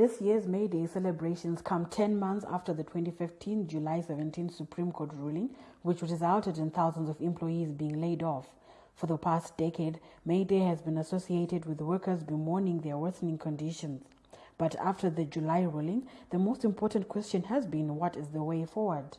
This year's May Day celebrations come 10 months after the 2015 July 17 Supreme Court ruling, which resulted in thousands of employees being laid off. For the past decade, May Day has been associated with workers bemoaning their worsening conditions. But after the July ruling, the most important question has been what is the way forward?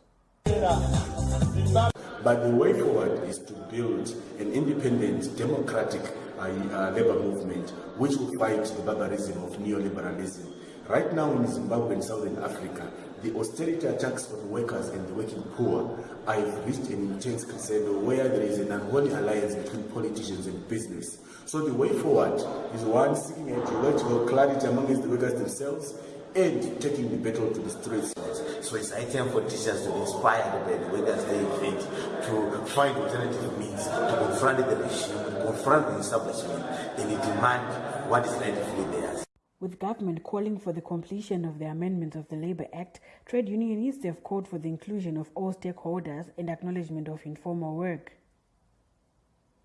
But the way forward is to build an independent, democratic uh, labor movement which will fight the barbarism of neoliberalism. Right now in Zimbabwe and Southern Africa, the austerity attacks on workers and the working poor have reached an intense crescendo where there is an unholy alliance between politicians and business. So the way forward is one seeking a geological clarity amongst the workers themselves and taking the battle to the streets. So it's time for teachers to be inspired by the workers they event to find alternative means to confront the regime, confront the establishment, and demand what is rightfully theirs. With government calling for the completion of the amendment of the Labour Act, trade unionists have called for the inclusion of all stakeholders and acknowledgement of informal work.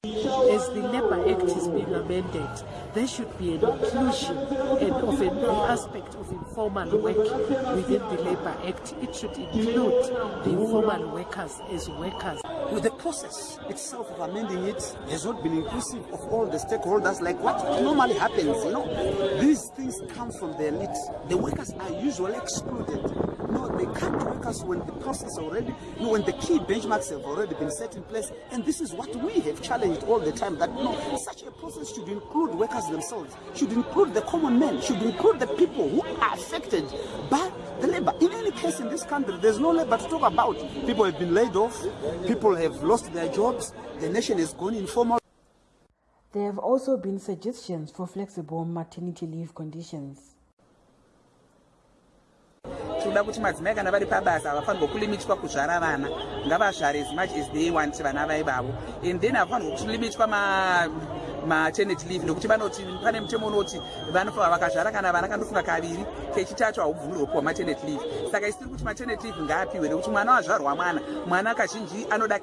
As the Labour Act is being amended, there should be an inclusion and of an aspect of informal work within the Labour Act. It should include the informal workers as workers. Well, the process itself of amending it has not been inclusive of all the stakeholders, like what normally happens. You know, these things come from the elite. The workers are usually excluded. No, they come to workers when the process already, you know, when the key benchmarks have already been set in place. And this is what we have challenged all the time that you know, such a process should include workers themselves, should include the common men, should include the people who are affected by case in this country, there's no labor to talk about. People have been laid off, people have lost their jobs, the nation has gone informal. There have also been suggestions for flexible maternity leave conditions. tinoda kuti madzimai kana vari pabasa havafanirwa kulimitwa kuzvara vana ngavazvare as much as they want vana vaivavo and then havafanirwa kulimitwa maternity leave nokuti vanoti pane mutemo unoti vanofa vakazvara kana vana kandofunga kaviri kechitatu haubvumirwe kuwa maternity leave. Saka isiri kuti maternity leave ngaapiwe nekuti mwana wazvarwa mwana mwana kazhinji anoda